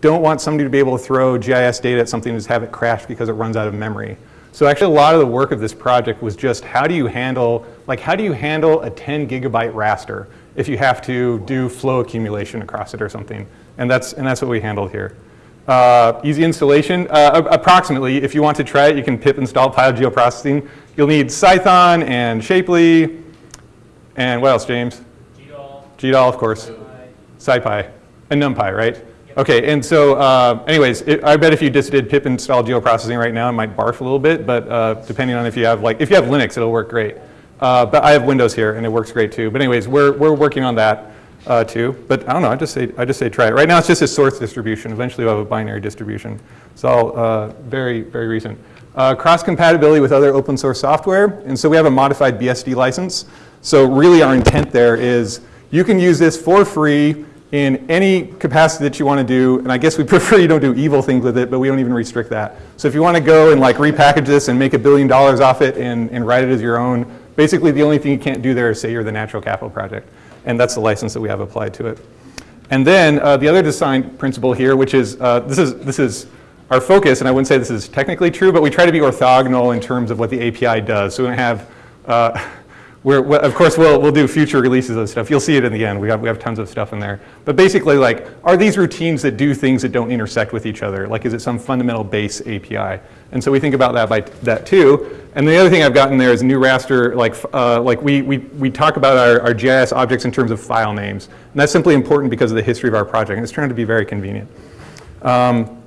don't want somebody to be able to throw GIS data at something and just have it crash because it runs out of memory. So actually a lot of the work of this project was just how do you handle, like how do you handle a 10 gigabyte raster if you have to do flow accumulation across it or something. And that's, and that's what we handled here. Uh, easy installation, uh, approximately, if you want to try it, you can pip install PyGeoprocessing. You'll need Cython and Shapely, and what else, James? GDAL. GDAL, of course. SciPy, and NumPy, right? Okay, and so uh, anyways, it, I bet if you just did pip install geoprocessing right now, it might barf a little bit, but uh, depending on if you have like, if you have Linux, it'll work great. Uh, but I have Windows here and it works great too. But anyways, we're, we're working on that uh, too. But I don't know, I just say, I just say try it. Right now it's just a source distribution. Eventually we'll have a binary distribution. It's all uh, very, very recent. Uh, cross compatibility with other open source software. And so we have a modified BSD license. So really our intent there is you can use this for free in any capacity that you want to do, and I guess we prefer you don't do evil things with it, but we don't even restrict that. So if you want to go and like repackage this and make a billion dollars off it and, and write it as your own, basically the only thing you can't do there is say you're the natural capital project. And that's the license that we have applied to it. And then uh, the other design principle here, which is, uh, this is, this is our focus, and I wouldn't say this is technically true, but we try to be orthogonal in terms of what the API does. So we don't have, uh, we're, of course, we'll, we'll do future releases of stuff. You'll see it in the end. We have, we have tons of stuff in there. But basically, like, are these routines that do things that don't intersect with each other? Like, is it some fundamental base API? And so we think about that by that too. And the other thing I've gotten there is new raster, like, uh, like we, we, we talk about our, our GIS objects in terms of file names. And that's simply important because of the history of our project. And it's trying to be very convenient. Um,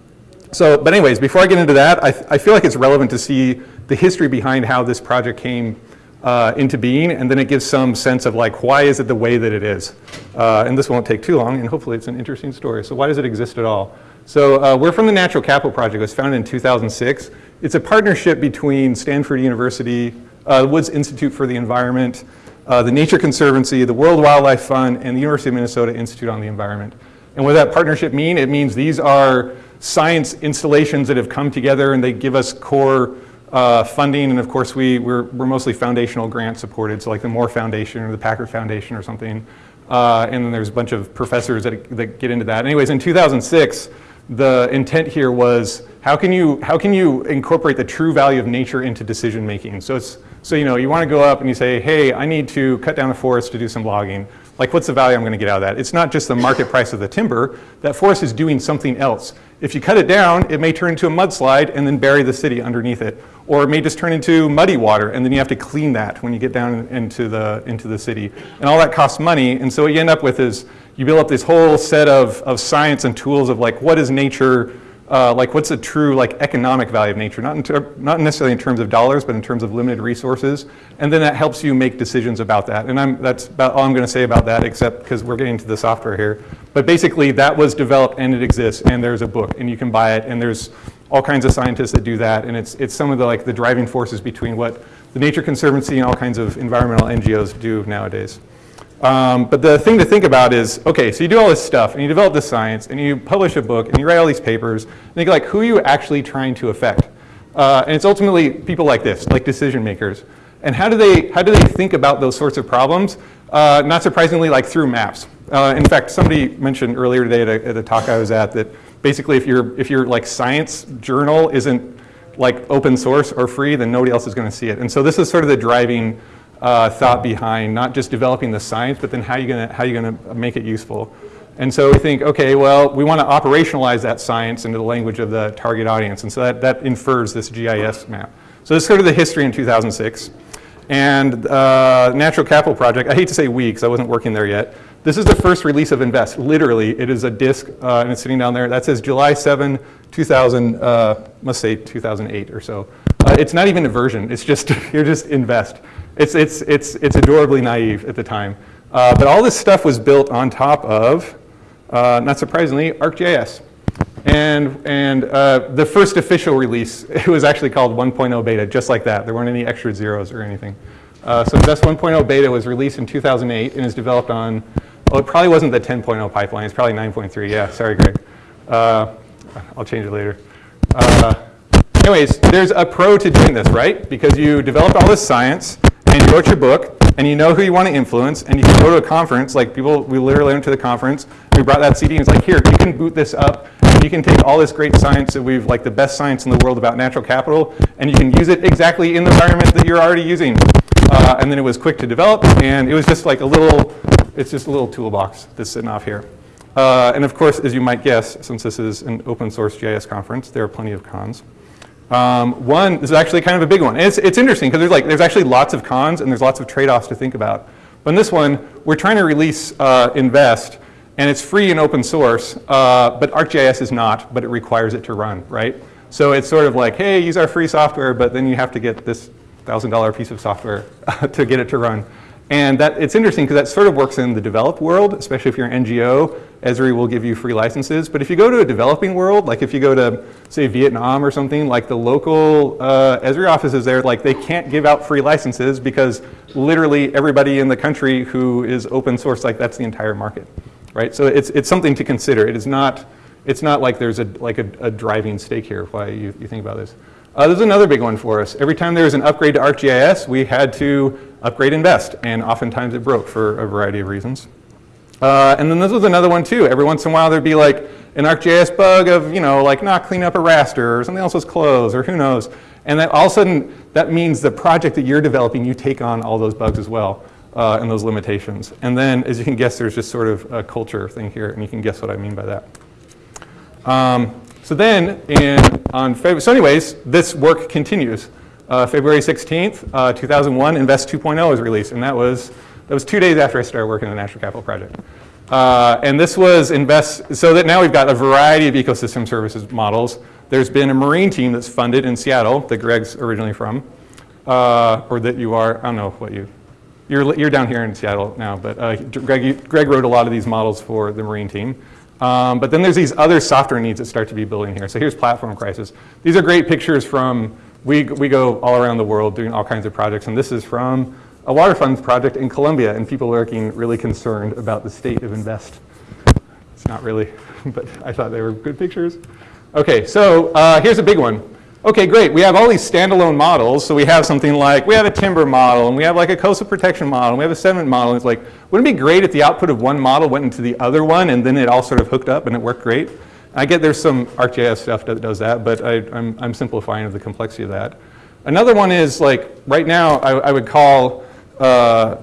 so, but anyways, before I get into that, I, I feel like it's relevant to see the history behind how this project came uh, into being, and then it gives some sense of like, why is it the way that it is? Uh, and this won't take too long, and hopefully it's an interesting story. So why does it exist at all? So uh, we're from the Natural Capital Project. It was founded in 2006. It's a partnership between Stanford University, uh, the Woods Institute for the Environment, uh, the Nature Conservancy, the World Wildlife Fund, and the University of Minnesota Institute on the Environment. And what does that partnership mean? It means these are science installations that have come together and they give us core uh, funding, and of course we, we're, we're mostly foundational grant supported, so like the Moore Foundation or the Packard Foundation or something. Uh, and then there's a bunch of professors that, that get into that. Anyways, in 2006, the intent here was how can you, how can you incorporate the true value of nature into decision making? So it's, so you know, you want to go up and you say, hey, I need to cut down a forest to do some logging. Like what's the value I'm going to get out of that? It's not just the market price of the timber. That forest is doing something else. If you cut it down, it may turn into a mudslide and then bury the city underneath it or it may just turn into muddy water and then you have to clean that when you get down into the, into the city. And all that costs money and so what you end up with is you build up this whole set of, of science and tools of like what is nature, uh, like what's the true like economic value of nature, not, not necessarily in terms of dollars but in terms of limited resources and then that helps you make decisions about that. And I'm, that's about all I'm going to say about that except because we're getting to the software here. But basically that was developed and it exists and there's a book and you can buy it and there's all kinds of scientists that do that, and it's, it's some of the, like, the driving forces between what the Nature Conservancy and all kinds of environmental NGOs do nowadays. Um, but the thing to think about is, okay, so you do all this stuff, and you develop this science, and you publish a book, and you write all these papers, and think like, who are you actually trying to affect? Uh, and it's ultimately people like this, like decision makers. And how do they, how do they think about those sorts of problems? Uh, not surprisingly, like through maps. Uh, in fact, somebody mentioned earlier today at a, at a talk I was at that basically if your if your like science journal isn't like open source or free, then nobody else is going to see it. And so this is sort of the driving uh, thought behind not just developing the science, but then how you gonna how you gonna make it useful. And so we think, okay, well, we want to operationalize that science into the language of the target audience. And so that, that infers this GIS map. So this is sort of the history in 2006. And uh, Natural Capital Project, I hate to say we because I wasn't working there yet, this is the first release of Invest. Literally, it is a disk, uh, and it's sitting down there. That says July 7, 2000, uh, must say 2008 or so. Uh, it's not even a version. It's just, you're just Invest. It's, it's, it's, it's adorably naive at the time. Uh, but all this stuff was built on top of, uh, not surprisingly, ArcGIS. And, and uh, the first official release, it was actually called 1.0 beta, just like that. There weren't any extra zeros or anything. Uh, so Invest 1.0 beta was released in 2008 and is developed on, well, it probably wasn't the 10.0 pipeline. It's probably 9.3. Yeah, sorry, Greg. Uh, I'll change it later. Uh, anyways, there's a pro to doing this, right? Because you developed all this science and you wrote your book and you know who you want to influence, and you can go to a conference, like people, we literally went to the conference, we brought that CD and it's like, here, you can boot this up, and you can take all this great science that we've, like the best science in the world about natural capital, and you can use it exactly in the environment that you're already using. Uh, and then it was quick to develop, and it was just like a little, it's just a little toolbox that's sitting off here. Uh, and of course, as you might guess, since this is an open source GIS conference, there are plenty of cons. Um, one, this is actually kind of a big one. And it's, it's interesting because there's, like, there's actually lots of cons and there's lots of trade-offs to think about. But in this one, we're trying to release uh, Invest, and it's free and open source, uh, but ArcGIS is not, but it requires it to run, right? So it's sort of like, hey, use our free software, but then you have to get this $1,000 piece of software to get it to run. And that, it's interesting because that sort of works in the developed world, especially if you're an NGO. Esri will give you free licenses. But if you go to a developing world, like if you go to, say, Vietnam or something, like the local uh, Esri offices there, like they can't give out free licenses because literally everybody in the country who is open source, like that's the entire market, right? So it's, it's something to consider. It is not, it's not like there's a, like a, a driving stake here why you, you think about this. Uh, this is another big one for us. Every time there was an upgrade to ArcGIS, we had to upgrade Invest, and oftentimes it broke for a variety of reasons. Uh, and then this was another one too. Every once in a while there'd be like an ArcGIS bug of, you know, like not clean up a raster or something else was closed or who knows. And then all of a sudden that means the project that you're developing, you take on all those bugs as well uh, and those limitations. And then as you can guess, there's just sort of a culture thing here and you can guess what I mean by that. Um, so then, in, on February, so anyways, this work continues. Uh, February 16th, uh, 2001, Invest 2.0 was released, and that was, that was two days after I started working on the Natural Capital Project. Uh, and this was Invest, so that now we've got a variety of ecosystem services models. There's been a marine team that's funded in Seattle that Greg's originally from, uh, or that you are, I don't know what you, you're, you're down here in Seattle now, but uh, Greg, Greg wrote a lot of these models for the marine team. Um, but then there's these other software needs that start to be building here. So here's Platform Crisis. These are great pictures from, we, we go all around the world doing all kinds of projects. And this is from a water funds project in Colombia and people looking really concerned about the state of Invest. It's not really, but I thought they were good pictures. Okay, so uh, here's a big one. Okay, great. We have all these standalone models. So we have something like, we have a timber model, and we have like a coastal protection model, and we have a sediment model. It's like, wouldn't it be great if the output of one model went into the other one, and then it all sort of hooked up and it worked great? I get there's some ArcGIS stuff that does that, but I, am I'm simplifying of the complexity of that. Another one is like, right now, I, I would call uh,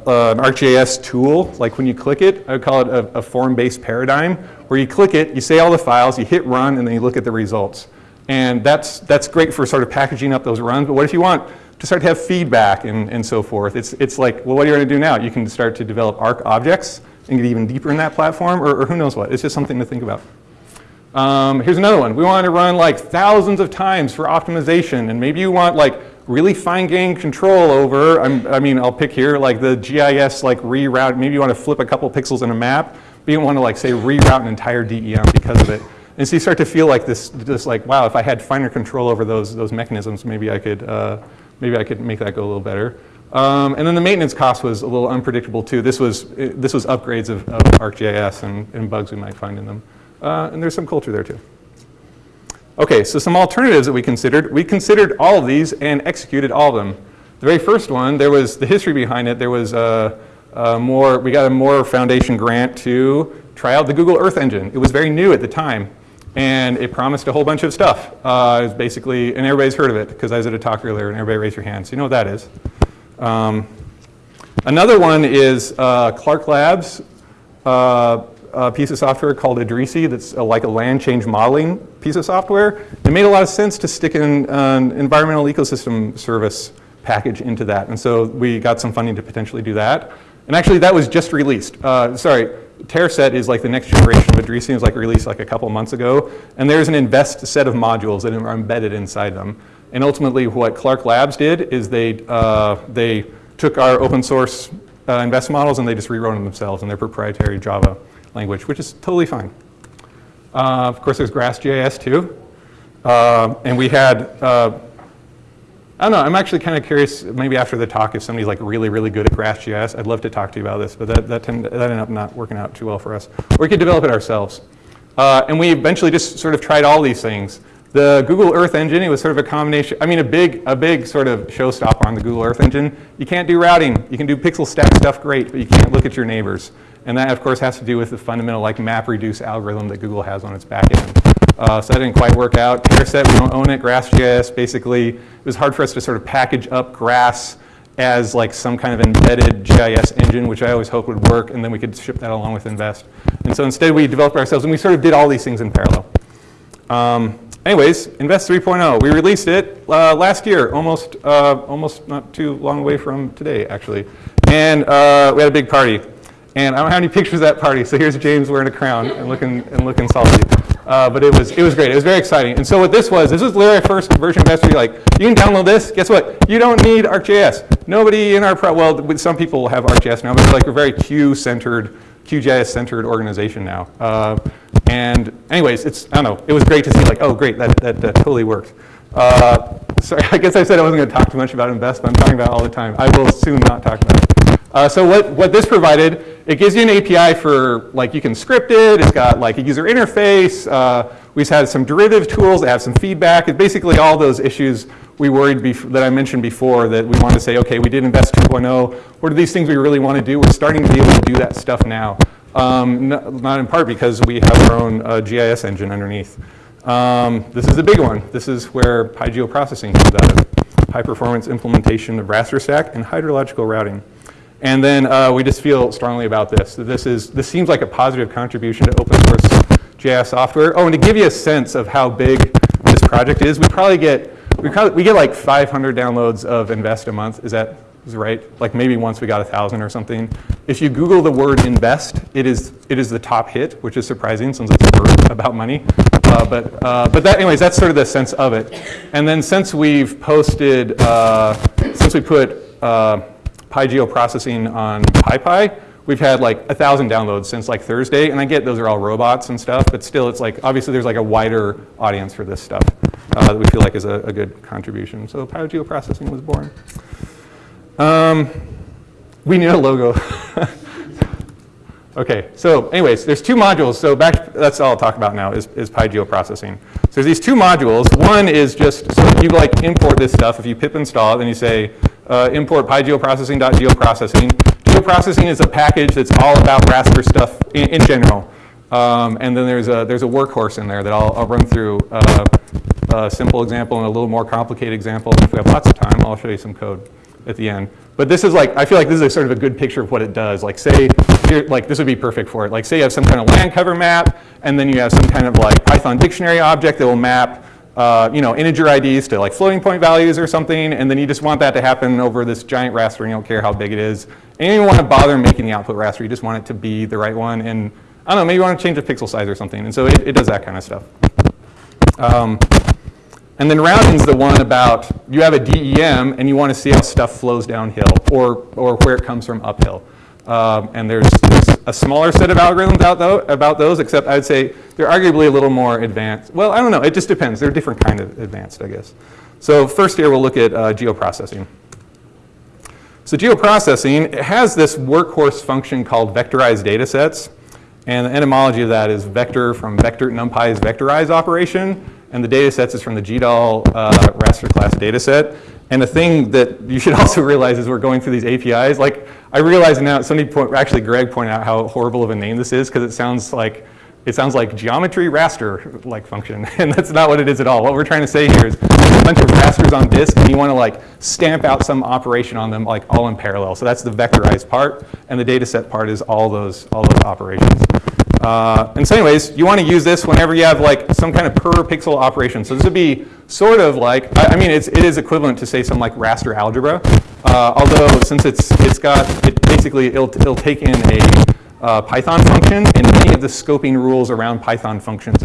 uh, an ArcGIS tool, like when you click it, I would call it a, a form-based paradigm, where you click it, you say all the files, you hit run, and then you look at the results. And that's, that's great for sort of packaging up those runs, but what if you want to start to have feedback and, and so forth? It's, it's like, well, what are you going to do now? You can start to develop ARC objects and get even deeper in that platform, or, or who knows what. It's just something to think about. Um, here's another one. We want to run like thousands of times for optimization, and maybe you want like really fine-grained control over, I'm, i mean, I'll pick here like the GIS like reroute, maybe you want to flip a couple pixels in a map, but you want to like say reroute an entire DEM because of it. And so you start to feel like this, just like, wow, if I had finer control over those, those mechanisms, maybe I could, uh, maybe I could make that go a little better. Um, and then the maintenance cost was a little unpredictable too. This was, this was upgrades of, of ArcGIS and, and bugs we might find in them. Uh, and there's some culture there too. Okay, so some alternatives that we considered. We considered all of these and executed all of them. The very first one, there was the history behind it. There was a, a more, we got a Moore Foundation grant to try out the Google Earth Engine. It was very new at the time and it promised a whole bunch of stuff. Uh, it was basically, and everybody's heard of it because I was at a talk earlier and everybody raised your hands. You know what that is. Um, another one is uh, Clark Labs, uh, a piece of software called Idrisi that's a, like a land change modeling piece of software. It made a lot of sense to stick an, an environmental ecosystem service package into that. And so we got some funding to potentially do that. And actually that was just released. Uh, sorry, TerraSet is like the next generation of Idrisi. It was like released like a couple months ago. And there's an invest set of modules that are embedded inside them. And ultimately what Clark Labs did is they, uh, they took our open source uh, invest models and they just rewrote them themselves in their proprietary Java language, which is totally fine. Uh, of course, there's GrassGIS too. Uh, and we had uh, I don't know, I'm actually kind of curious, maybe after the talk, if somebody's like really, really good at GrassGIS, I'd love to talk to you about this, but that, that, tend, that ended up not working out too well for us. Or we could develop it ourselves. Uh, and we eventually just sort of tried all these things. The Google Earth Engine, it was sort of a combination, I mean a big, a big sort of showstopper on the Google Earth Engine. You can't do routing. You can do pixel stack stuff great, but you can't look at your neighbors. And that of course has to do with the fundamental like map reduce algorithm that Google has on its back end. Uh, so that didn't quite work out. TerrSet, we don't own it. GrassGIS, basically, it was hard for us to sort of package up Grass as like some kind of embedded GIS engine, which I always hoped would work, and then we could ship that along with Invest. And so instead we developed ourselves, and we sort of did all these things in parallel. Um, anyways, Invest 3.0, we released it uh, last year, almost, uh, almost not too long away from today, actually. And uh, we had a big party. And I don't have any pictures of that party, so here's James wearing a crown and looking, and looking salty. Uh, but it was, it was great. It was very exciting. And so what this was, this was literally our first version of S3. Like, you can download this. Guess what? You don't need ArcGIS. Nobody in our, pro well, some people have ArcGIS now, but it's like we're very Q-centered, QGIS-centered organization now. Uh, and anyways, it's, I don't know, it was great to see like, oh, great, that, that, totally worked. Uh, sorry, I guess I said I wasn't going to talk too much about invest, but I'm talking about all the time. I will soon not talk about it. Uh, so what, what this provided, it gives you an API for, like you can script it, it's got like a user interface, uh, we've had some derivative tools that have some feedback. It's basically all those issues we worried that I mentioned before that we wanted to say, okay, we did Invest 2.0, what are these things we really want to do? We're starting to be able to do that stuff now. Um, not in part because we have our own uh, GIS engine underneath. Um, this is a big one. This is where PyGeoprocessing comes out of. High performance implementation of raster stack and hydrological routing. And then uh, we just feel strongly about this. This, is, this seems like a positive contribution to open source GIS software. Oh, and to give you a sense of how big this project is, we probably get, we, probably, we get like 500 downloads of Invest a month. Is that is right? Like maybe once we got a 1,000 or something. If you Google the word invest, it is, it is the top hit, which is surprising since it's a word about money. Uh, but uh, but that, anyways, that's sort of the sense of it. And then since we've posted, uh, since we put uh, PyGeoprocessing on PyPI, we've had like a thousand downloads since like Thursday, and I get those are all robots and stuff, but still it's like, obviously there's like a wider audience for this stuff uh, that we feel like is a, a good contribution. So PyGeoprocessing was born. Um, we need a logo. okay, so anyways, there's two modules. So back, that's all I'll talk about now is, is PyGeoprocessing. So there's these two modules. One is just, so you like import this stuff. If you pip install then you say, uh, import pygeoprocessing.geoprocessing. Geoprocessing is a package that's all about raster stuff in, in general. Um, and then there's a, there's a workhorse in there that I'll, I'll run through uh, a simple example and a little more complicated example. If we have lots of time, I'll show you some code at the end. But this is like, I feel like this is a sort of a good picture of what it does. Like say, here, like this would be perfect for it. Like say you have some kind of land cover map, and then you have some kind of like Python dictionary object that will map uh, you know, integer IDs to like floating point values or something, and then you just want that to happen over this giant raster, and you don't care how big it is. And you don't want to bother making the output raster, you just want it to be the right one, and I don't know, maybe you want to change the pixel size or something, and so it, it does that kind of stuff. Um, and then routing's the one about, you have a DEM, and you want to see how stuff flows downhill, or, or where it comes from uphill. Um, and there's, there's, a smaller set of algorithms out though, about those, except I'd say they're arguably a little more advanced. Well, I don't know. It just depends. They're different kind of advanced, I guess. So first here we'll look at uh, geoprocessing. So geoprocessing it has this workhorse function called vectorized data sets. And the etymology of that is vector from vector numpy's vectorize operation. And the data sets is from the GDAL uh, raster class data set. And the thing that you should also realize is we're going through these APIs. Like I realize now, somebody point, actually Greg pointed out how horrible of a name this is because it sounds like it sounds like geometry raster like function, and that's not what it is at all. What we're trying to say here is a bunch of rasters on disk, and you want to like stamp out some operation on them like all in parallel. So that's the vectorized part, and the data set part is all those all those operations. Uh, and so anyways, you want to use this whenever you have like some kind of per pixel operation. So this would be sort of like, I, I mean, it's, it is equivalent to say some like raster algebra. Uh, although since it's, it's got, it basically, it'll, it'll take in a uh, Python function and many of the scoping rules around Python functions,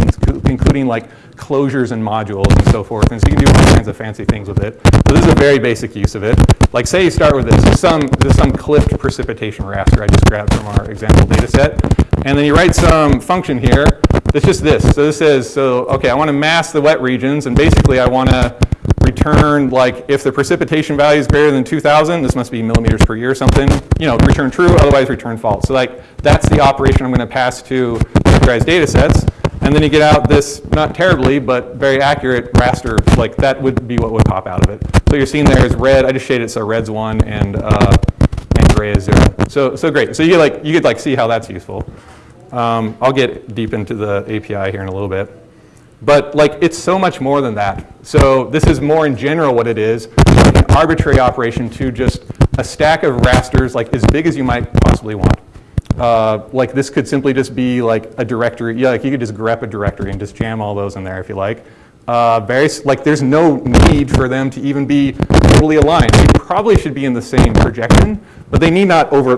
including like closures and modules and so forth. And so you can do all kinds of fancy things with it. So this is a very basic use of it. Like say you start with this, this is some, this is some clipped precipitation raster I just grabbed from our example data set. And then you write some function here that's just this. So this says, so okay, I want to mask the wet regions and basically I want to return like if the precipitation value is greater than 2000, this must be millimeters per year or something, you know, return true, otherwise return false. So like that's the operation I'm going to pass to vectorized data sets. And then you get out this, not terribly, but very accurate raster, like that would be what would pop out of it. So you're seeing there is red, I just shaded it so red's one and, uh, and gray is zero. So, so great, so you, like, you could like see how that's useful. Um, I'll get deep into the API here in a little bit. But like it's so much more than that. So this is more in general what it is, an arbitrary operation to just a stack of rasters like as big as you might possibly want. Uh, like this could simply just be like a directory. Yeah, like you could just grep a directory and just jam all those in there if you like. Uh, very, like there's no need for them to even be totally aligned. They probably should be in the same projection, but they need not over,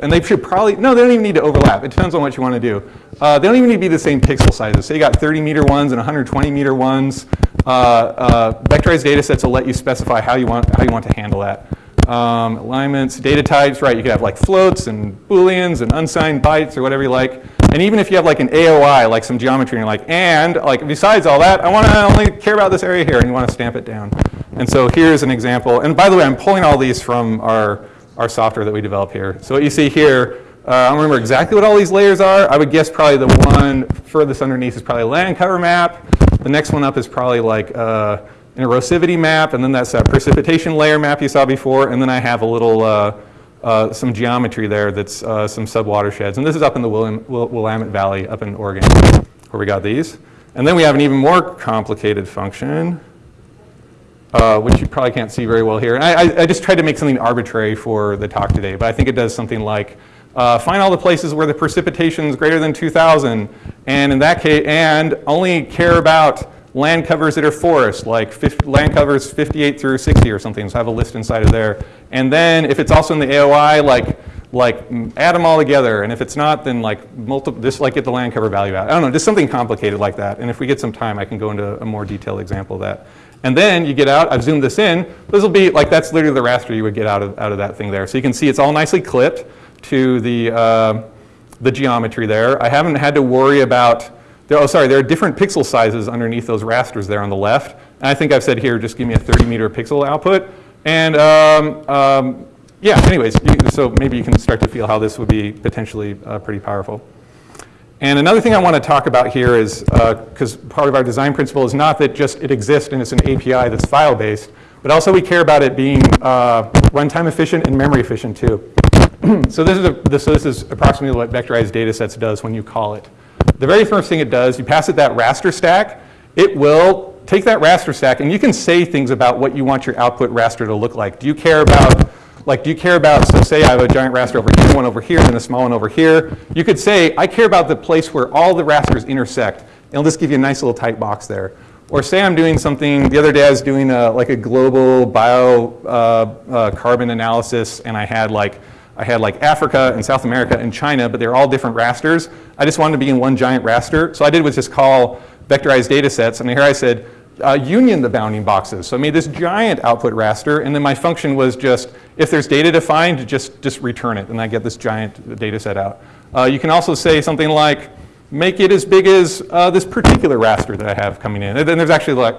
and they should probably, no, they don't even need to overlap. It depends on what you want to do. Uh, they don't even need to be the same pixel sizes. So you got 30 meter ones and 120 meter ones. Uh, uh, vectorized data sets will let you specify how you want, how you want to handle that. Um, alignments, data types, right, you could have like floats and booleans and unsigned bytes or whatever you like. And even if you have like an AOI, like some geometry, and you're like, and like besides all that, I want to only care about this area here, and you want to stamp it down. And so here's an example. And by the way, I'm pulling all these from our, our software that we develop here. So what you see here, uh, I don't remember exactly what all these layers are. I would guess probably the one furthest underneath is probably a land cover map. The next one up is probably like uh, an erosivity map, and then that's that precipitation layer map you saw before, and then I have a little, uh, uh, some geometry there that's uh, some subwatersheds. And this is up in the Willamette Valley up in Oregon where we got these. And then we have an even more complicated function, uh, which you probably can't see very well here. And I, I, just tried to make something arbitrary for the talk today, but I think it does something like uh, find all the places where the precipitation is greater than 2,000, and in that case, and only care about land covers that are forest, like 50, land covers 58 through 60 or something, so I have a list inside of there. And then if it's also in the AOI, like, like add them all together, and if it's not, then like multiple, just like get the land cover value out. I don't know, just something complicated like that. And if we get some time, I can go into a more detailed example of that. And then you get out, I've zoomed this in, this will be like, that's literally the raster you would get out of, out of that thing there. So you can see it's all nicely clipped to the, uh, the geometry there. I haven't had to worry about there, oh, sorry, there are different pixel sizes underneath those rasters there on the left. And I think I've said here, just give me a 30 meter pixel output. And um, um, yeah, anyways, you, so maybe you can start to feel how this would be potentially uh, pretty powerful. And another thing I want to talk about here is, because uh, part of our design principle is not that just it exists and it's an API that's file-based, but also we care about it being uh, runtime efficient and memory efficient too. so, this is a, this, so this is approximately what vectorized datasets does when you call it. The very first thing it does, you pass it that raster stack, it will take that raster stack and you can say things about what you want your output raster to look like. Do you care about, like do you care about, so say I have a giant raster over here, one over here, and a small one over here. You could say, I care about the place where all the rasters intersect. It'll just give you a nice little tight box there. Or say I'm doing something, the other day I was doing a, like a global bio uh, uh, carbon analysis and I had like I had like Africa and South America and China, but they're all different rasters. I just wanted to be in one giant raster. So I did was just call vectorized data sets. And here I said, uh, union the bounding boxes. So I made this giant output raster. And then my function was just, if there's data defined, just, just return it. And I get this giant data set out. Uh, you can also say something like, make it as big as uh, this particular raster that I have coming in. And then there's actually like,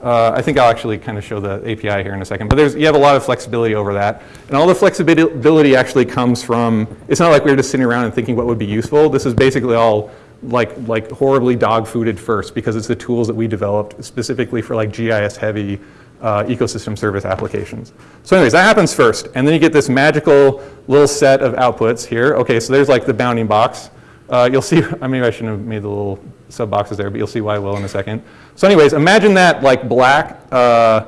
uh, I think I'll actually kind of show the API here in a second, but there's, you have a lot of flexibility over that. And all the flexibility actually comes from, it's not like we are just sitting around and thinking what would be useful. This is basically all like, like horribly dog-fooded first because it's the tools that we developed specifically for like GIS heavy uh, ecosystem service applications. So anyways, that happens first. And then you get this magical little set of outputs here. Okay, so there's like the bounding box. Uh, you'll see, I mean, I shouldn't have made the little sub boxes there, but you'll see why I will in a second. So anyways, imagine that like black uh,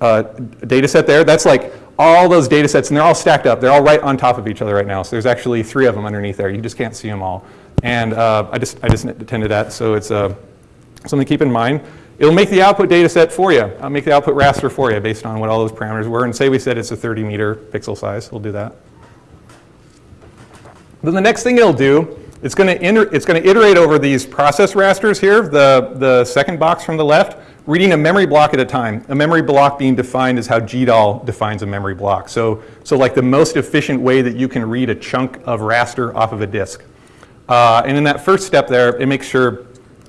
uh, data set there. That's like all those data sets, and they're all stacked up. They're all right on top of each other right now. So there's actually three of them underneath there. You just can't see them all. And uh, I just I just attended that, so it's uh, something to keep in mind. It'll make the output data set for you. I'll make the output raster for you based on what all those parameters were. And say we said it's a 30 meter pixel size. We'll do that. Then the next thing it'll do it's going to it's going to iterate over these process rasters here, the, the second box from the left, reading a memory block at a time. A memory block being defined is how GDAL defines a memory block. So, so like the most efficient way that you can read a chunk of raster off of a disk. Uh, and in that first step there, it makes sure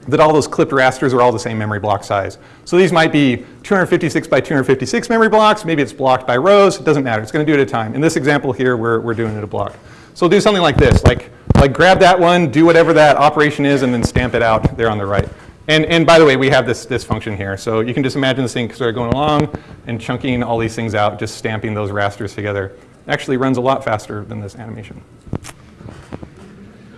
that all those clipped rasters are all the same memory block size. So these might be 256 by 256 memory blocks. Maybe it's blocked by rows. It doesn't matter. It's going to do it at a time. In this example here, we're, we're doing it a block. So do something like this, like, like grab that one, do whatever that operation is, and then stamp it out there on the right. And, and by the way, we have this, this function here. So you can just imagine this thing sort of going along and chunking all these things out, just stamping those rasters together. It actually runs a lot faster than this animation.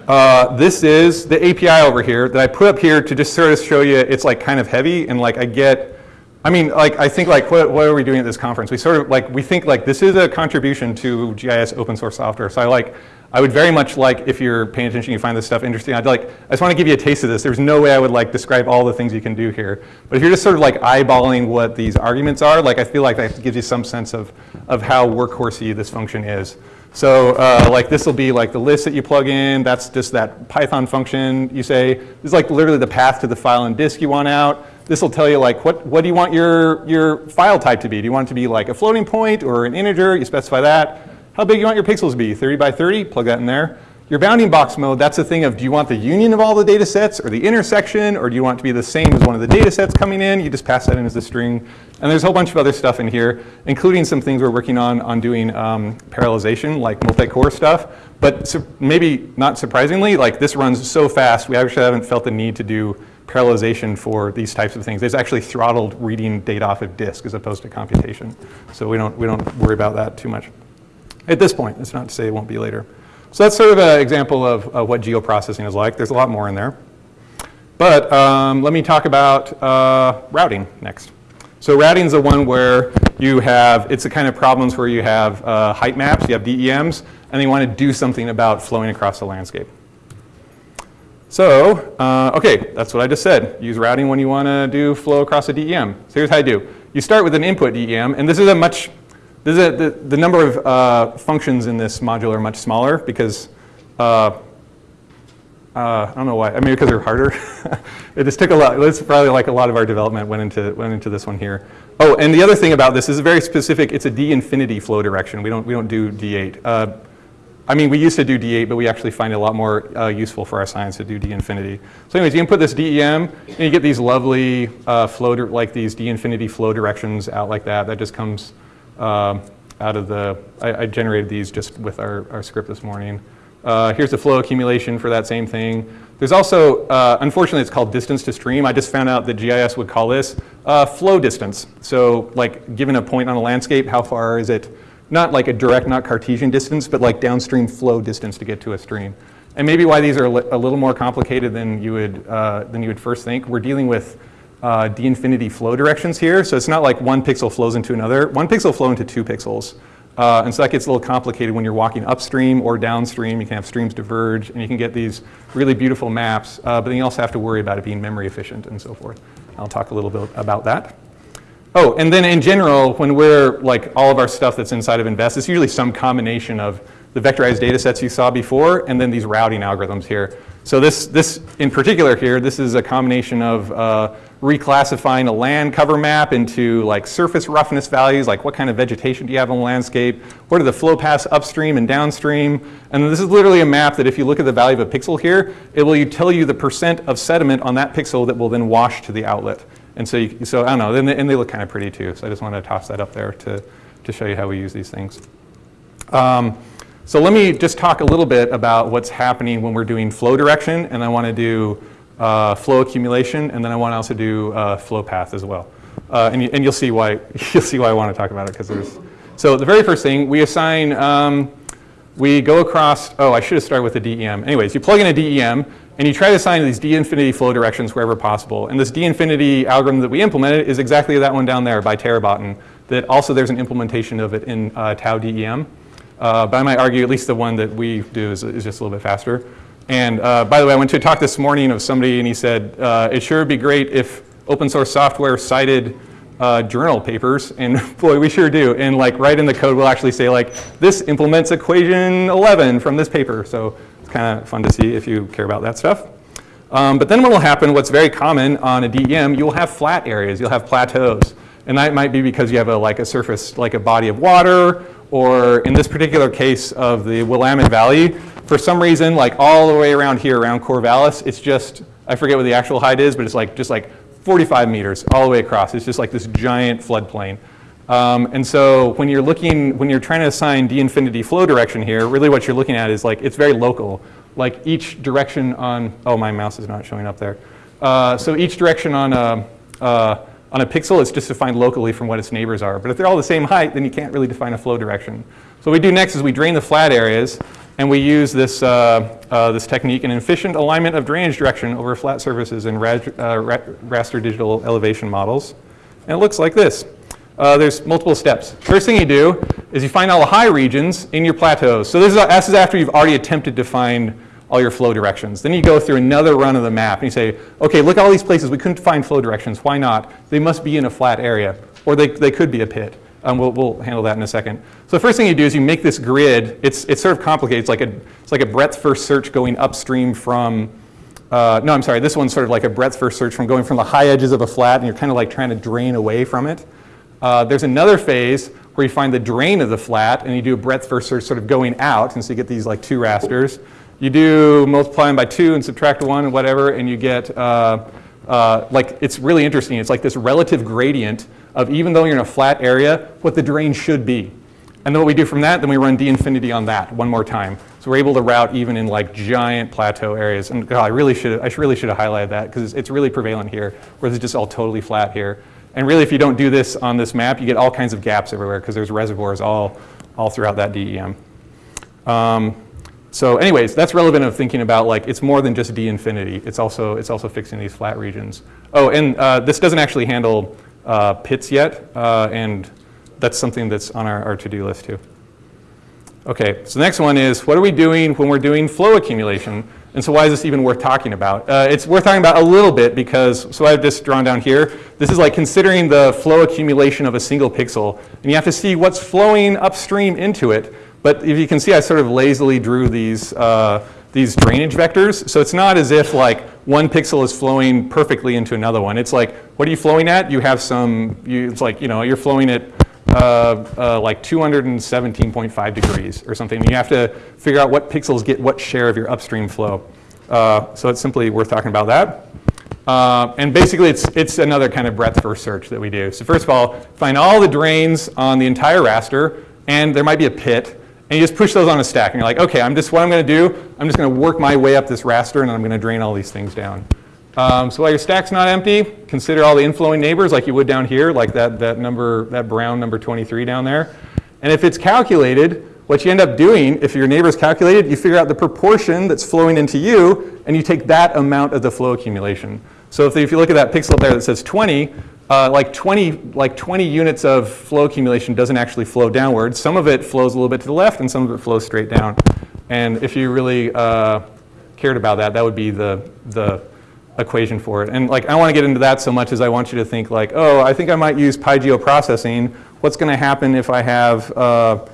Uh, this is the API over here that I put up here to just sort of show you it's like kind of heavy and like I get, I mean like I think like what, what are we doing at this conference? We sort of like, we think like this is a contribution to GIS open source software. So I like, I would very much like, if you're paying attention, you find this stuff interesting, I'd like, I just want to give you a taste of this. There's no way I would like describe all the things you can do here. But if you're just sort of like eyeballing what these arguments are, like I feel like that gives you some sense of, of how workhorsey this function is. So uh, like this will be like the list that you plug in. That's just that Python function. You say, this is like literally the path to the file and disk you want out. This will tell you like what, what do you want your, your file type to be? Do you want it to be like a floating point or an integer? You specify that. How big you want your pixels to be? 30 by 30? Plug that in there. Your bounding box mode, that's the thing of do you want the union of all the data sets or the intersection or do you want it to be the same as one of the data sets coming in? You just pass that in as a string. And there's a whole bunch of other stuff in here, including some things we're working on on doing um, parallelization, like multi-core stuff. But maybe not surprisingly, like this runs so fast, we actually haven't felt the need to do parallelization for these types of things. It's actually throttled reading data off of disk as opposed to computation. So we don't, we don't worry about that too much. At this point, it's not to say it won't be later. So that's sort of an example of, of what geoprocessing is like. There's a lot more in there. But um, let me talk about uh, routing next. So routing is the one where you have, it's the kind of problems where you have uh, height maps, you have DEMs, and you want to do something about flowing across the landscape. So, uh, okay, that's what I just said. Use routing when you want to do flow across a DEM. So here's how you do. You start with an input DEM, and this is a much, the, the number of uh, functions in this module are much smaller because uh, uh, I don't know why. I mean, because they're harder. it just took a lot. It's probably like a lot of our development went into went into this one here. Oh, and the other thing about this is very specific. It's a D infinity flow direction. We don't we don't do D8. Uh, I mean, we used to do D8, but we actually find it a lot more uh, useful for our science to do D infinity. So anyways, you input this DEM, and you get these lovely uh, flow, like these D infinity flow directions out like that. That just comes um, out of the, I, I, generated these just with our, our script this morning. Uh, here's the flow accumulation for that same thing. There's also, uh, unfortunately, it's called distance to stream. I just found out that GIS would call this uh, flow distance. So like given a point on a landscape, how far is it? Not like a direct, not Cartesian distance, but like downstream flow distance to get to a stream. And maybe why these are a little more complicated than you would, uh, than you would first think. We're dealing with uh, d-infinity flow directions here. So it's not like one pixel flows into another. One pixel flow into two pixels. Uh, and so that gets a little complicated when you're walking upstream or downstream. You can have streams diverge, and you can get these really beautiful maps, uh, but then you also have to worry about it being memory efficient and so forth. I'll talk a little bit about that. Oh, and then in general, when we're like all of our stuff that's inside of Invest, it's usually some combination of the vectorized data sets you saw before and then these routing algorithms here. So this, this in particular here, this is a combination of uh, reclassifying a land cover map into like surface roughness values, like what kind of vegetation do you have on the landscape, what are the flow paths upstream and downstream, and this is literally a map that if you look at the value of a pixel here, it will tell you the percent of sediment on that pixel that will then wash to the outlet. And so, you, so I don't know, and they, and they look kind of pretty too, so I just wanted to toss that up there to, to show you how we use these things. Um, so let me just talk a little bit about what's happening when we're doing flow direction, and I want to do uh, flow accumulation, and then I want to also do uh, flow path as well. Uh, and, you, and you'll see why you'll see why I want to talk about it because there's. So the very first thing we assign, um, we go across. Oh, I should have started with the DEM. Anyways, you plug in a DEM and you try to assign these d-infinity flow directions wherever possible. And this d-infinity algorithm that we implemented is exactly that one down there by Tarboton. That also there's an implementation of it in uh, Tau DEM. Uh, but I might argue at least the one that we do is, is just a little bit faster. And uh, by the way, I went to a talk this morning of somebody and he said, uh, it sure would be great if open source software cited uh, journal papers, and boy, we sure do. And like right in the code, we'll actually say like, this implements equation 11 from this paper. So it's kind of fun to see if you care about that stuff. Um, but then what will happen, what's very common on a DEM, you'll have flat areas, you'll have plateaus. And that might be because you have a, like a surface, like a body of water, or in this particular case of the Willamette Valley, for some reason, like all the way around here, around Corvallis, it's just, I forget what the actual height is, but it's like just like 45 meters all the way across. It's just like this giant floodplain. Um, and so when you're looking, when you're trying to assign d infinity flow direction here, really what you're looking at is like, it's very local. Like each direction on, oh, my mouse is not showing up there. Uh, so each direction on a, uh, on a pixel is just defined locally from what its neighbors are. But if they're all the same height, then you can't really define a flow direction. So what we do next is we drain the flat areas and we use this, uh, uh, this technique, an efficient alignment of drainage direction over flat surfaces in uh, ra raster digital elevation models. And it looks like this. Uh, there's multiple steps. First thing you do is you find all the high regions in your plateaus. So this is, this is after you've already attempted to find all your flow directions. Then you go through another run of the map and you say, okay, look at all these places we couldn't find flow directions. Why not? They must be in a flat area. Or they, they could be a pit. Um, we'll, we'll handle that in a second. So the first thing you do is you make this grid. It's, it's sort of complicated. It's like a, it's like a breadth first search going upstream from, uh, no, I'm sorry, this one's sort of like a breadth first search from going from the high edges of a flat and you're kind of like trying to drain away from it. Uh, there's another phase where you find the drain of the flat and you do a breadth first search sort of going out and so you get these like two rasters. You do multiply them by two and subtract one and whatever and you get uh, uh, like it's really interesting. It's like this relative gradient of even though you're in a flat area, what the drain should be. And then what we do from that, then we run d infinity on that one more time. So we're able to route even in like giant plateau areas. And God, I really should I really should have highlighted that because it's, really prevalent here, whereas it's just all totally flat here. And really, if you don't do this on this map, you get all kinds of gaps everywhere because there's reservoirs all, all throughout that DEM. Um, so anyways, that's relevant of thinking about like it's more than just D infinity. It's also, it's also fixing these flat regions. Oh, and uh, this doesn't actually handle uh, pits yet, uh, and that's something that's on our, our to-do list too. Okay, so the next one is what are we doing when we're doing flow accumulation? And so why is this even worth talking about? Uh, it's worth talking about a little bit because, so I've just drawn down here, this is like considering the flow accumulation of a single pixel. And you have to see what's flowing upstream into it. But if you can see, I sort of lazily drew these, uh, these drainage vectors. So it's not as if like one pixel is flowing perfectly into another one. It's like, what are you flowing at? You have some, you, it's like, you know, you're flowing at uh, uh, like 217.5 degrees or something. You have to figure out what pixels get what share of your upstream flow. Uh, so it's simply worth talking about that. Uh, and basically, it's, it's another kind of breadth first search that we do. So first of all, find all the drains on the entire raster, and there might be a pit, and you just push those on a stack. And you're like, okay, I'm just, what I'm going to do, I'm just going to work my way up this raster, and I'm going to drain all these things down. Um, so while your stack's not empty, consider all the inflowing neighbors like you would down here, like that, that number, that brown number 23 down there. And if it's calculated, what you end up doing, if your neighbor's calculated, you figure out the proportion that's flowing into you, and you take that amount of the flow accumulation. So if, if you look at that pixel there that says 20, uh, like 20, like 20 units of flow accumulation doesn't actually flow downwards. Some of it flows a little bit to the left, and some of it flows straight down. And if you really uh, cared about that, that would be the, the equation for it. And like, I don't want to get into that so much as I want you to think like, oh, I think I might use PyGeo processing. What's going to happen if I have uh,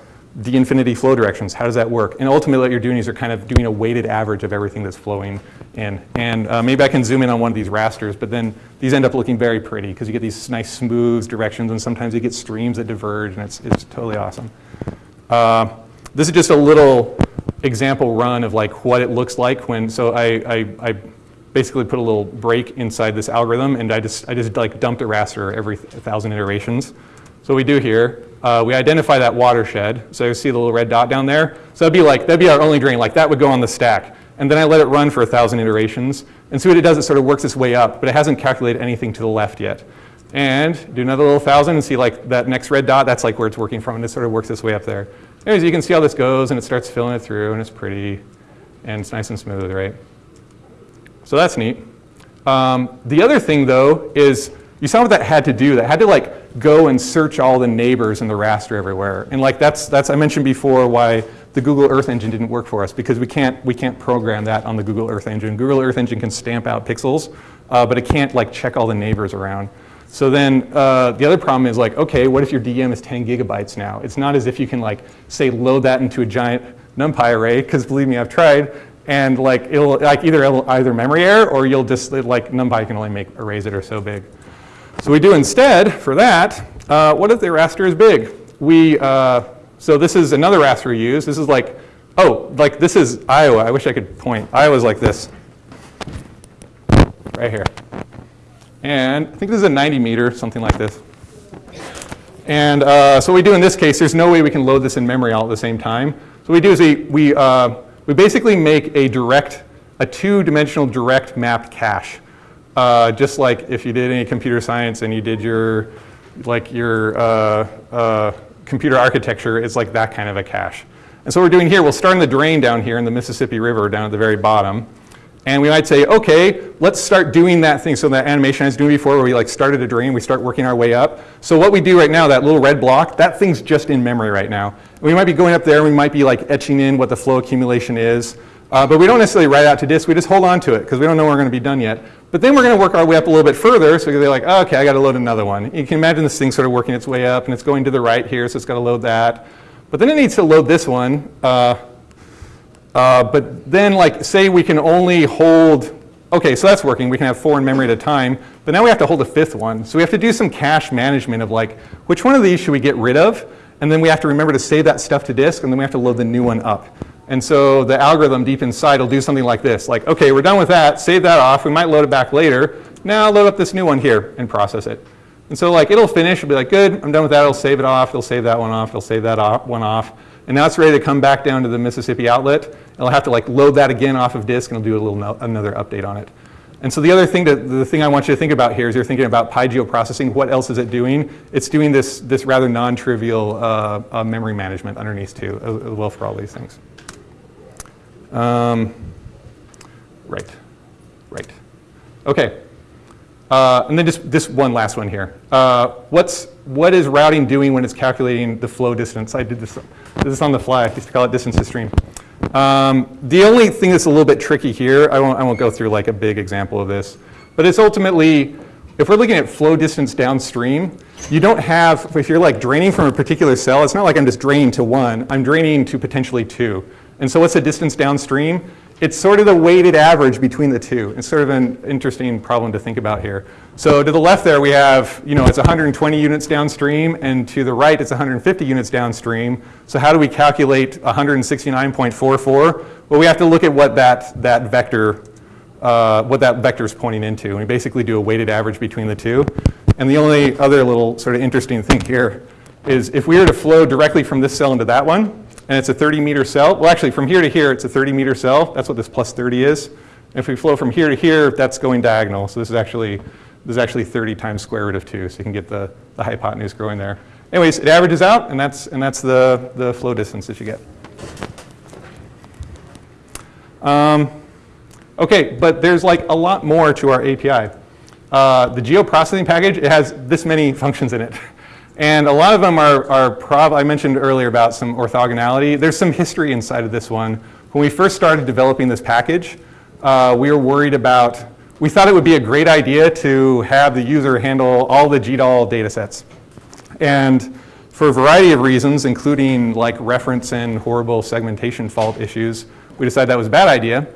D infinity flow directions? How does that work? And ultimately what you're doing is you're kind of doing a weighted average of everything that's flowing in. And uh, maybe I can zoom in on one of these rasters, but then these end up looking very pretty because you get these nice smooth directions and sometimes you get streams that diverge and it's, it's totally awesome. Uh, this is just a little example run of like what it looks like when, so I, I, I basically put a little break inside this algorithm and I just, I just like dumped a raster every thousand iterations. So we do here, uh, we identify that watershed. So you see the little red dot down there? So that'd be like, that'd be our only drain, like that would go on the stack. And then I let it run for a thousand iterations. And see what it does, it sort of works its way up, but it hasn't calculated anything to the left yet. And do another little thousand and see like that next red dot, that's like where it's working from and it sort of works its way up there. Anyways, you can see how this goes and it starts filling it through and it's pretty and it's nice and smooth, right? So that's neat. Um, the other thing though is you saw what that had to do. That had to like go and search all the neighbors in the raster everywhere. And like that's, that's I mentioned before why the Google Earth Engine didn't work for us because we can't, we can't program that on the Google Earth Engine. Google Earth Engine can stamp out pixels, uh, but it can't like check all the neighbors around. So then uh, the other problem is like, okay, what if your DEM is 10 gigabytes now? It's not as if you can like, say, load that into a giant NumPy array, because believe me, I've tried and like it'll like either it'll either memory error or you'll just like NumPy can only make arrays that are so big. So we do instead for that. Uh, what if the raster is big? We uh, so this is another raster we use. This is like oh like this is Iowa. I wish I could point. Iowa's like this right here, and I think this is a 90 meter something like this. And uh, so what we do in this case, there's no way we can load this in memory all at the same time. So what we do is we, we, uh, we basically make a direct, a two-dimensional direct mapped cache. Uh, just like if you did any computer science and you did your, like your uh, uh, computer architecture, is like that kind of a cache. And so what we're doing here, we'll start in the drain down here in the Mississippi River down at the very bottom. And we might say, okay, let's start doing that thing. So that animation I was doing before where we like started a drain, we start working our way up. So what we do right now, that little red block, that thing's just in memory right now. We might be going up there, we might be like etching in what the flow accumulation is. Uh, but we don't necessarily write out to disk, we just hold on to it because we don't know we're going to be done yet. But then we're going to work our way up a little bit further, so they're like, oh, okay, I got to load another one. You can imagine this thing sort of working its way up, and it's going to the right here, so it's got to load that. But then it needs to load this one. Uh, uh, but then, like, say we can only hold Okay, so that's working. We can have four in memory at a time, but now we have to hold a fifth one. So we have to do some cache management of like, which one of these should we get rid of? And then we have to remember to save that stuff to disk, and then we have to load the new one up. And so the algorithm deep inside will do something like this, like, okay, we're done with that, save that off, we might load it back later. Now load up this new one here and process it. And so like it'll finish, it'll be like, good, I'm done with that, it'll save it off, it'll save that one off, it'll save that one off. And now it's ready to come back down to the Mississippi outlet. It'll have to like load that again off of disk and it'll do a little no another update on it. And so the other thing, that, the thing I want you to think about here is you're thinking about PyGeoprocessing, what else is it doing? It's doing this, this rather non-trivial uh, uh, memory management underneath too, as, well for all these things. Um, right, right. Okay, uh, and then just this one last one here. Uh, what's, what is routing doing when it's calculating the flow distance? I did this, this on the fly, I used to call it distance to stream. Um, the only thing that's a little bit tricky here, I won't, I won't go through like a big example of this, but it's ultimately, if we're looking at flow distance downstream, you don't have, if you're like draining from a particular cell, it's not like I'm just draining to one, I'm draining to potentially two. And so what's the distance downstream? It's sort of the weighted average between the two. It's sort of an interesting problem to think about here. So to the left there we have, you know, it's 120 units downstream, and to the right it's 150 units downstream. So how do we calculate 169.44? Well, we have to look at what that, that vector, uh, what that vector is pointing into. And we basically do a weighted average between the two. And the only other little sort of interesting thing here is if we were to flow directly from this cell into that one, and it's a 30 meter cell. Well, actually, from here to here, it's a 30 meter cell. That's what this plus 30 is. If we flow from here to here, that's going diagonal. So this is actually, this is actually 30 times square root of 2. So you can get the, the hypotenuse growing there. Anyways, it averages out, and that's, and that's the, the flow distance that you get. Um, okay, but there's like a lot more to our API. Uh, the geoprocessing package, it has this many functions in it. And a lot of them are, are I mentioned earlier about some orthogonality. There's some history inside of this one. When we first started developing this package, uh, we were worried about, we thought it would be a great idea to have the user handle all the GDAL data sets. And for a variety of reasons, including like reference and horrible segmentation fault issues, we decided that was a bad idea.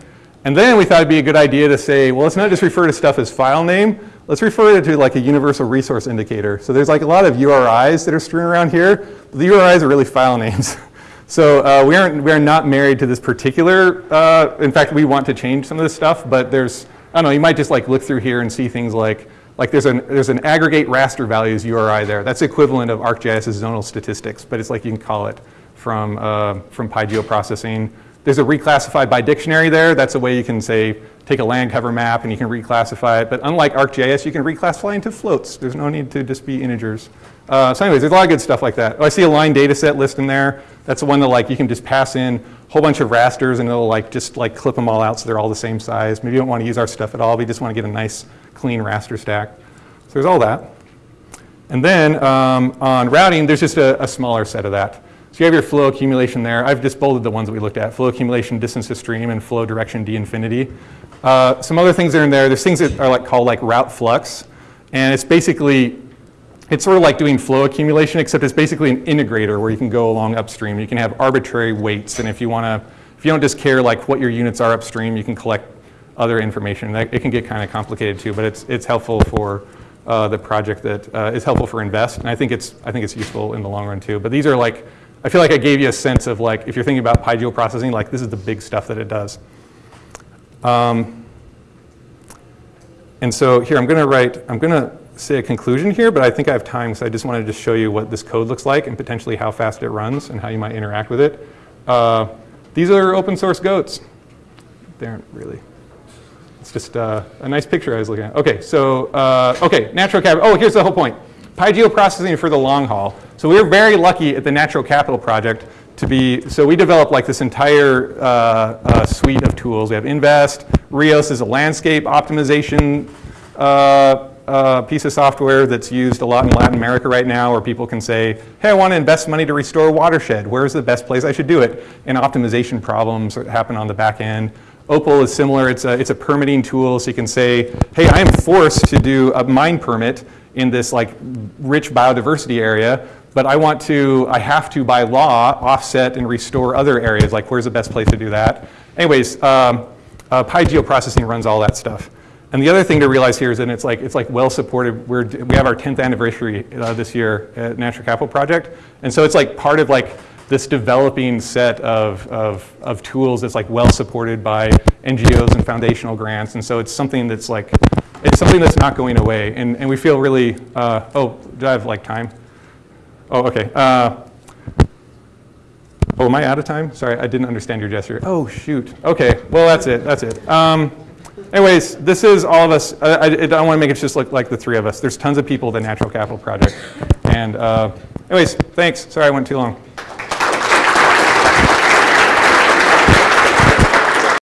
And then we thought it'd be a good idea to say, well, let's not just refer to stuff as file name, let's refer to like a universal resource indicator. So there's like a lot of URIs that are strewn around here. The URIs are really file names. so uh, we, aren't, we are not married to this particular, uh, in fact, we want to change some of this stuff, but there's, I don't know, you might just like look through here and see things like, like there's an, there's an aggregate raster values URI there. That's equivalent of ArcGIS's zonal statistics, but it's like you can call it from, uh, from PyGeoprocessing. There's a reclassified by dictionary there. That's a way you can say, take a land cover map and you can reclassify it. But unlike ArcGIS, you can reclassify into floats. There's no need to just be integers. Uh, so anyways, there's a lot of good stuff like that. Oh, I see align data set list in there. That's the one that like you can just pass in a whole bunch of rasters and it'll like just like clip them all out so they're all the same size. Maybe you don't want to use our stuff at all, but you just want to get a nice clean raster stack. So there's all that. And then um, on routing, there's just a, a smaller set of that. So you have your flow accumulation there. I've just bolded the ones that we looked at, flow accumulation, distance to stream, and flow direction D infinity. Uh, some other things that are in there, there's things that are like called like route flux. And it's basically, it's sort of like doing flow accumulation, except it's basically an integrator where you can go along upstream. You can have arbitrary weights, and if you want to, if you don't just care like what your units are upstream, you can collect other information. That, it can get kind of complicated too, but it's, it's helpful for uh, the project that uh, is helpful for InVEST, and I think it's I think it's useful in the long run too. But these are like I feel like I gave you a sense of like, if you're thinking about PyGeoprocessing, like this is the big stuff that it does. Um, and so here I'm going to write, I'm going to say a conclusion here, but I think I have time, because I just wanted to show you what this code looks like and potentially how fast it runs and how you might interact with it. Uh, these are open source goats. They aren't really. It's just uh, a nice picture I was looking at. Okay, so, uh, okay, natural capital. Oh, here's the whole point. PyGeoprocessing for the long haul. So we were very lucky at the Natural Capital Project to be, so we developed like this entire uh, uh, suite of tools. We have InVEST, RIOS is a landscape optimization uh, uh, piece of software that's used a lot in Latin America right now where people can say, hey, I want to invest money to restore a watershed. Where's the best place I should do it? And optimization problems that happen on the back end. OPAL is similar. It's a, it's a permitting tool, so you can say, hey, I am forced to do a mine permit in this like rich biodiversity area, but I want to, I have to by law offset and restore other areas. Like where's the best place to do that? Anyways, um, uh, PyGeoprocessing runs all that stuff. And the other thing to realize here is that it's like, it's like well supported. We're, we have our 10th anniversary uh, this year at Natural Capital Project. And so it's like part of like this developing set of, of, of tools that's like well supported by NGOs and foundational grants. And so it's something that's like, it's something that's not going away. And, and we feel really, uh, oh, do I have like time? Oh, okay. Uh, oh, am I out of time? Sorry, I didn't understand your gesture. Oh, shoot. Okay, well, that's it, that's it. Um, anyways, this is all of us. I, I, I don't want to make it just look like the three of us. There's tons of people at the Natural Capital Project. And uh, anyways, thanks. Sorry I went too long.